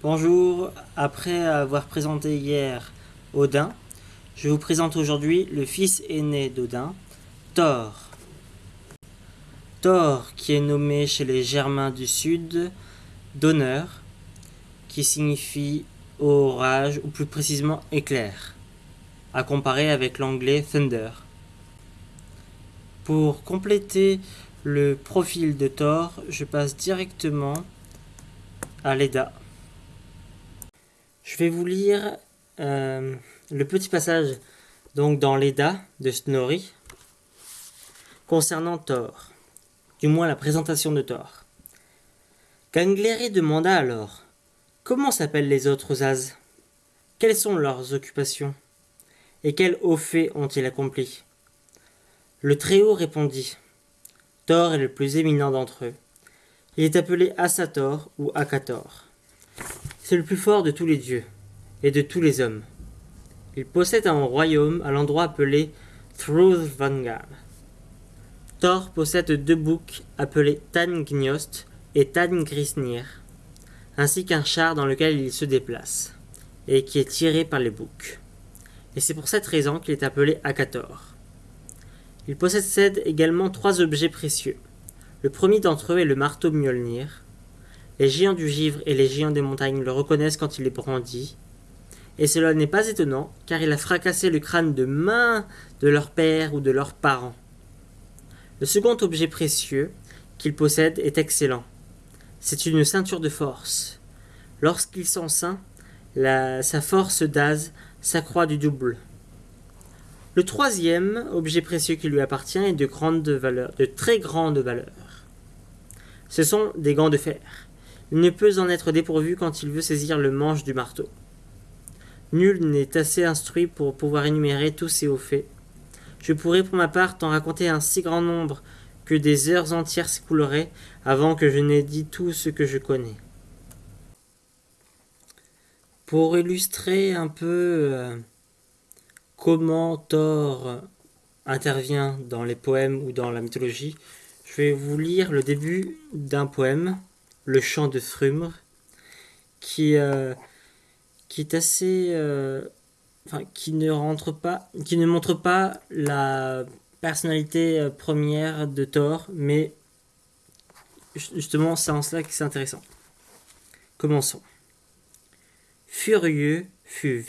Bonjour, après avoir présenté hier Odin, je vous présente aujourd'hui le fils aîné d'Odin, Thor. Thor, qui est nommé chez les Germains du Sud d'honneur, qui signifie orage ou plus précisément éclair, à comparer avec l'anglais thunder. Pour compléter le profil de Thor, je passe directement à l'EDA. Je vais vous lire euh, le petit passage donc dans l'EDA de Snorri concernant Thor, du moins la présentation de Thor. Gangleri demanda alors Comment s'appellent les autres As Quelles sont leurs occupations? Et quels hauts faits ont-ils accomplis? Le Très-Haut répondit Thor est le plus éminent d'entre eux. Il est appelé Asator ou Akator. C'est le plus fort de tous les dieux et de tous les hommes. Il possède un royaume à l'endroit appelé Thrudvangar. Thor possède deux boucs appelés Tangnost et Tangrisnir, ainsi qu'un char dans lequel il se déplace, et qui est tiré par les boucs. Et c'est pour cette raison qu'il est appelé Akator. Il possède également trois objets précieux. Le premier d'entre eux est le marteau Mjolnir. Les géants du givre et les géants des montagnes le reconnaissent quand il est brandit, et cela n'est pas étonnant, car il a fracassé le crâne de main de leur père ou de leurs parents. Le second objet précieux qu'il possède est excellent. C'est une ceinture de force. Lorsqu'il s'en ceint, sa force d'Az s'accroît du double. Le troisième objet précieux qui lui appartient est de grande valeur, de très grande valeur. Ce sont des gants de fer. Il ne peut en être dépourvu quand il veut saisir le manche du marteau. Nul n'est assez instruit pour pouvoir énumérer tous ces hauts faits. Je pourrais pour ma part t'en raconter un si grand nombre que des heures entières s'écouleraient avant que je n'aie dit tout ce que je connais. Pour illustrer un peu euh, comment Thor intervient dans les poèmes ou dans la mythologie, je vais vous lire le début d'un poème, Le chant de Frumr, qui, euh, qui est assez. Euh, enfin, qui ne montre pas la personnalité euh, première de Thor, mais justement, c'est en cela que c'est intéressant. Commençons. Furieux fut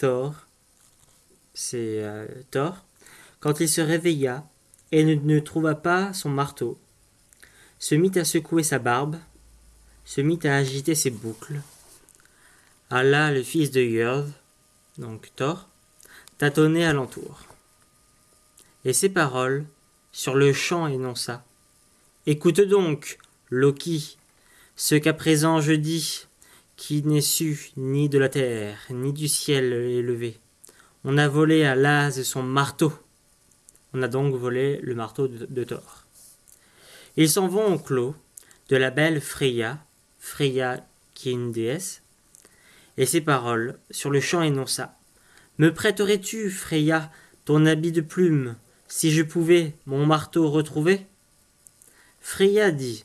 Thor, c'est Thor, quand il se réveilla et ne, trouva pas son marteau, se mit à secouer sa barbe, se mit à agiter ses boucles, Allah, le fils de Yod, donc Thor, tâtonnait alentour. Et ces paroles, sur le champ énonça. Écoute donc, Loki, ce qu'à présent je dis, qui n'est su ni de la terre, ni du ciel élevé. On a volé à l'Az son marteau. On a donc volé le marteau de, Thor. Ils s'en vont au clos de la belle Freya, Freya qui est une déesse, et ces paroles sur le champ énonça. Me prêterais-tu, Freya, ton habit de plume, si je pouvais mon marteau retrouver? Freya dit.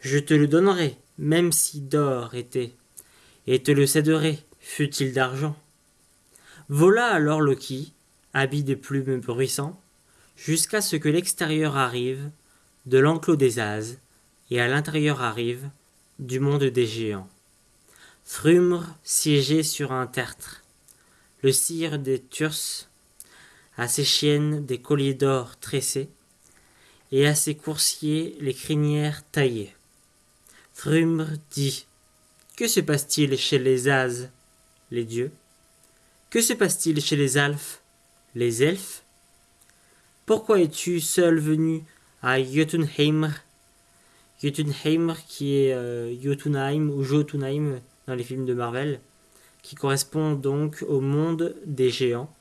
Je te le donnerai, même si d'or était, et te le céderai, fût-il d'argent. Vola alors Loki, habit de plumes bruissant, jusqu'à ce que l'extérieur arrive de l'enclos des As, et à l'intérieur arrive du monde des géants. Thrumr siégeait sur un tertre. Le cire des Turs, à ses chiennes des colliers d'or tressés, et à ses coursiers les crinières taillées. Thrumr dit Que se passe-t-il chez les As, les dieux? Que se passe-t-il chez les Alphes, les elfes? Pourquoi es-tu seul venu à Jotunheim Jotunheim qui est euh, Jotunheim ou Jotunheim dans les films de Marvel, qui correspond donc au monde des géants.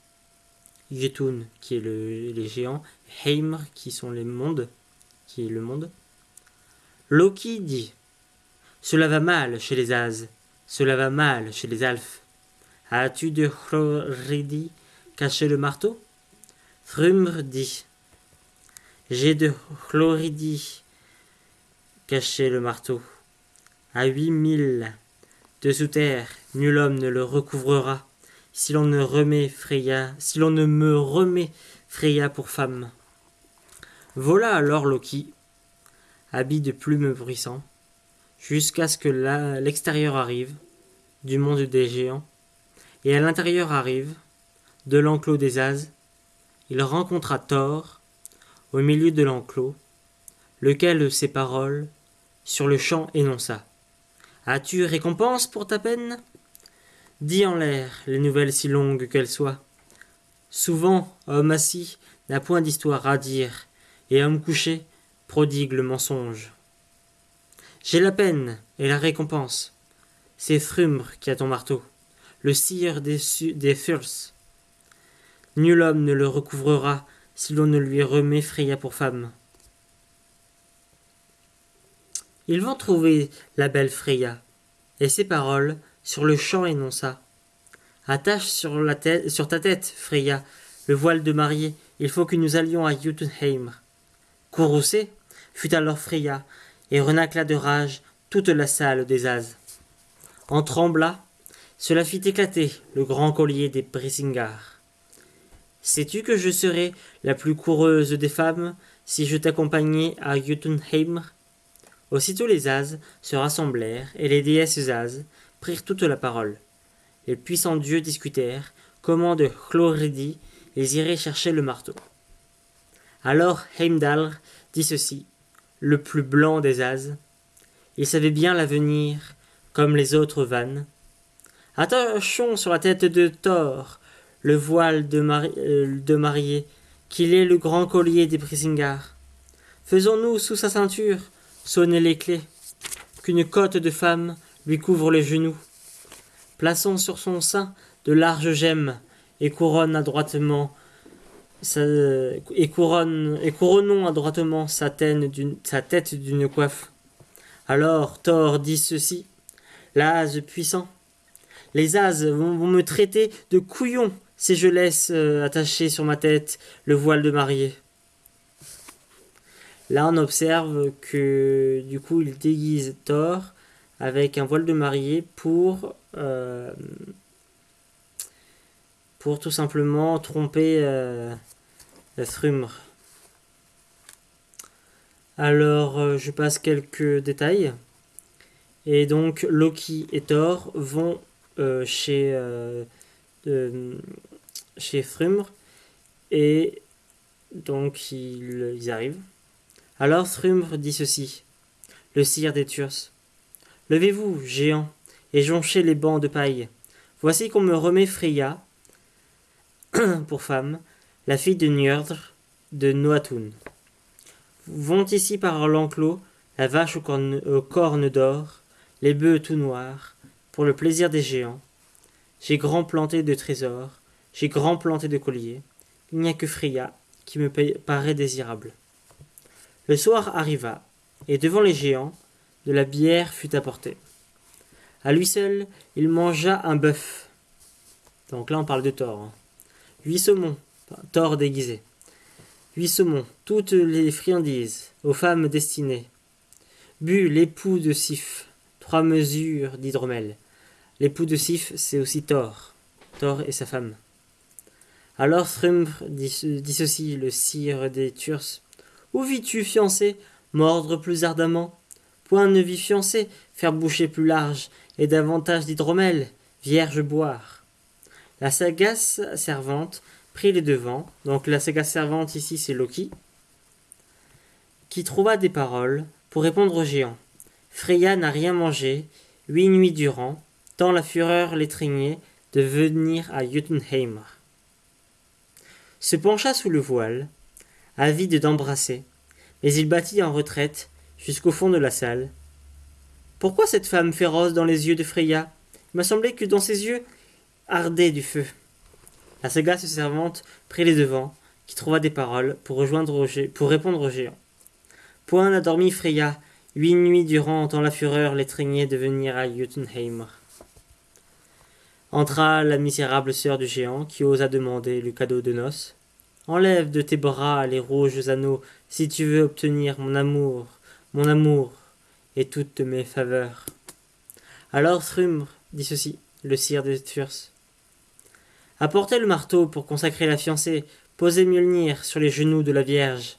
Jotun, qui est le, les géants, Heimr, qui sont les mondes, qui est le monde. Loki dit Cela va mal chez les As, cela va mal chez les Alphes. As-tu de Hloridi caché le marteau? Thrumr dit J'ai de Hloridi caché le marteau. À huit mille de sous terre, nul homme ne le recouvrera, si l'on ne remet Freya, si l'on ne me remet Freya pour femme. Vola alors Loki, habit de plumes bruissants, jusqu'à ce que l'extérieur arrive, du monde des géants, et à l'intérieur arrive, de l'enclos des As, il rencontra Thor, au milieu de l'enclos, lequel ses paroles, sur le champ énonça. As-tu récompense pour ta peine? Dis en l'air les nouvelles si longues qu'elles soient. Souvent, homme assis n'a point d'histoire à dire, et homme couché prodigue le mensonge. J'ai la peine et la récompense. C'est Thrumr qui a ton marteau, le sire des, des Nul homme ne le recouvrera si l'on ne lui remet Freya pour femme. Ils vont trouver la belle Freya, et ses paroles sur le champ énonça. Attache sur, ta tête, Freya, le voile de mariée, il faut que nous allions à Jotunheim. Courroucée fut alors Freya, et renacla de rage toute la salle des As. En trembla, cela fit éclater le grand collier des Brisingar. Sais-tu que je serais la plus coureuse des femmes si je t'accompagnais à Jotunheim? Aussitôt les As se rassemblèrent, et les déesses As prirent toute la parole. Les puissants dieux discutèrent comment de Chloridi ils iraient chercher le marteau. Alors Heimdall dit ceci, le plus blanc des As. Il savait bien l'avenir, comme les autres vannes. Attachons sur la tête de Thor le voile de, euh, de mariée, qu'il est le grand collier des Brisingar. Faisons-nous sous sa ceinture sonner les clés, qu'une côte de femme lui couvre les genoux. Plaçons sur son sein de larges gemmes et couronne adroitement et couronnons adroitement sa, sa tête d'une coiffe. Alors Thor dit ceci L'ase puissant, les as vont, me traiter de couillon si je laisse euh, attacher sur ma tête le voile de mariée. Là, on observe que du coup, il déguise Thor avec un voile de mariée pour, euh, tout simplement tromper euh. Alors, euh, je passe quelques détails. Et donc, Loki et Thor vont chez, chez Thrumr. Et donc, ils arrivent. Alors Thrumr dit ceci Le sire des Turs. Levez-vous, géants, et jonchez les bancs de paille. Voici qu'on me remet Freya, pour femme, la fille de Njordr de Noatun. Vont ici par l'enclos la vache aux cornes, d'or, les bœufs tout noirs, pour le plaisir des géants. J'ai grand planté de trésors, j'ai grand planté de colliers. Il n'y a que Freya qui me paraît désirable. Le soir arriva, et devant les géants, de la bière fut apportée. À lui seul, il mangea un bœuf. Donc là, on parle de Thor. Hein. Huit saumons, Thor déguisé. Huit saumons, toutes les friandises, aux femmes destinées. Bu l'époux de Sif, trois mesures d'hydromel. L'époux de Sif, c'est aussi Thor. Thor et sa femme. Alors Thrumr dit, le sire des Turs, où vis-tu, fiancé? Mordre plus ardemment? Point ne vis fiancé, faire boucher plus large, et davantage d'hydromel, vierge boire. La sagace servante prit les devants, donc la sagace servante ici c'est Loki, qui trouva des paroles pour répondre aux géants. Freya n'a rien mangé, huit nuits durant, tant la fureur l'étreignait de venir à Jotunheim. Se pencha sous le voile, avide d'embrasser, mais il battit en retraite jusqu'au fond de la salle. Pourquoi cette femme féroce dans les yeux de Freya? Il m'a semblé que dans ses yeux ardait du feu. La sagace servante prit les devants, qui trouva des paroles pour, rejoindre pour répondre au géant. Point n'a dormi Freya, huit nuits durant, tant la fureur l'étreignait de venir à Jotunheim. Entra la misérable sœur du géant, qui osa demander le cadeau de noces. Enlève de tes bras les rouges anneaux si tu veux obtenir mon amour, mon amour et toutes mes faveurs. Alors Thrumr dit ceci, le sire de Thurs. Apportez le marteau pour consacrer la fiancée, posez Mjolnir sur les genoux de la Vierge.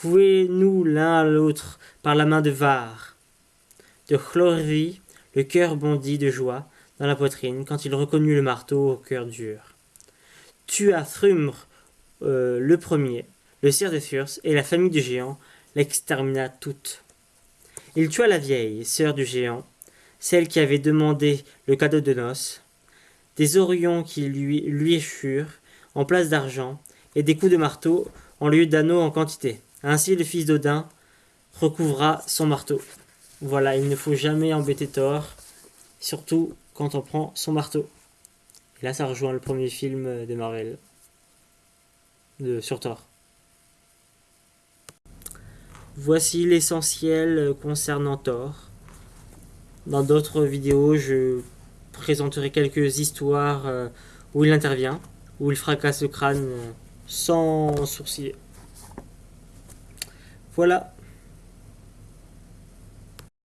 Vouez-nous l'un à l'autre par la main de Var. De Chlorvi, le cœur bondit de joie dans la poitrine quand il reconnut le marteau au cœur dur. Tua Thrumr euh, le premier, le sire de Thurs et la famille du géant l'extermina toute. Il tua la vieille, sœur du géant, celle qui avait demandé le cadeau de noces, des orions qui lui, lui échurent en place d'argent, et des coups de marteau en lieu d'anneaux en quantité. Ainsi le fils d'Odin recouvra son marteau. Voilà, il ne faut jamais embêter Thor, surtout quand on prend son marteau. Là, ça rejoint le premier film de Marvel sur Thor. Voici l'essentiel concernant Thor. Dans d'autres vidéos, je présenterai quelques histoires euh, où il intervient, où il fracasse le crâne euh, sans sourciller. Voilà,